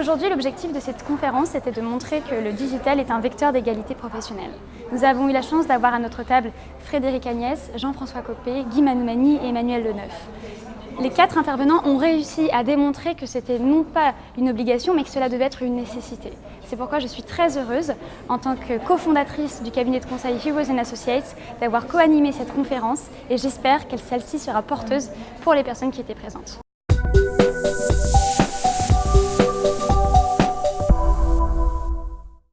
Aujourd'hui, l'objectif de cette conférence était de montrer que le digital est un vecteur d'égalité professionnelle. Nous avons eu la chance d'avoir à notre table Frédéric Agnès, Jean-François Copé, Guy Manoumani et Emmanuel Leneuf. Les quatre intervenants ont réussi à démontrer que c'était non pas une obligation, mais que cela devait être une nécessité. C'est pourquoi je suis très heureuse, en tant que cofondatrice du cabinet de conseil Heroes Associates, d'avoir co-animé cette conférence et j'espère que celle-ci sera porteuse pour les personnes qui étaient présentes.